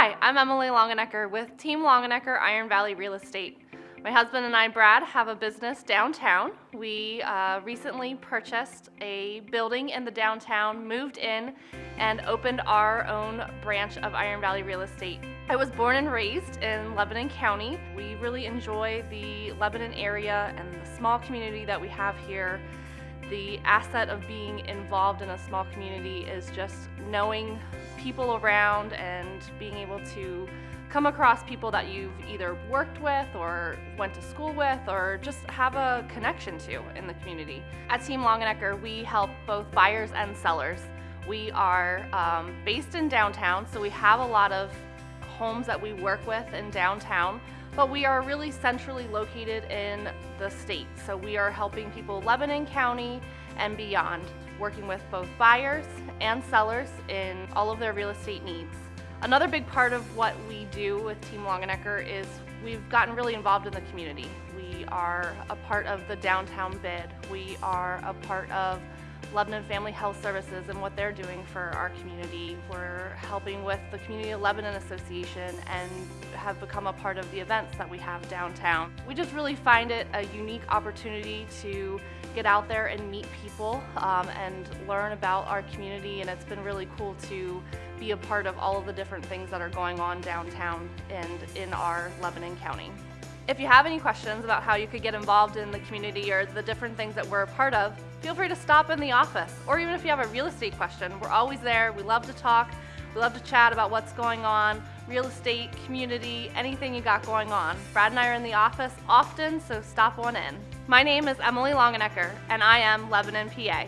Hi, I'm Emily Longenecker with Team Longenecker Iron Valley Real Estate. My husband and I, Brad, have a business downtown. We uh, recently purchased a building in the downtown, moved in, and opened our own branch of Iron Valley Real Estate. I was born and raised in Lebanon County. We really enjoy the Lebanon area and the small community that we have here. The asset of being involved in a small community is just knowing people around and being able to come across people that you've either worked with or went to school with or just have a connection to in the community. At Team Longenecker, we help both buyers and sellers. We are um, based in downtown, so we have a lot of homes that we work with in downtown, but we are really centrally located in the state. So we are helping people Lebanon County and beyond, working with both buyers and sellers in all of their real estate needs. Another big part of what we do with Team Longenecker is we've gotten really involved in the community. We are a part of the downtown bid. We are a part of Lebanon Family Health Services and what they're doing for our community. We're helping with the Community of Lebanon Association and have become a part of the events that we have downtown. We just really find it a unique opportunity to get out there and meet people um, and learn about our community and it's been really cool to be a part of all of the different things that are going on downtown and in our Lebanon County. If you have any questions about how you could get involved in the community or the different things that we're a part of, feel free to stop in the office. Or even if you have a real estate question, we're always there. We love to talk. We love to chat about what's going on, real estate, community, anything you got going on. Brad and I are in the office often, so stop on in. My name is Emily Longenecker, and I am Lebanon, PA.